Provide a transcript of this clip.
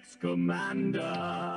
It's Commander.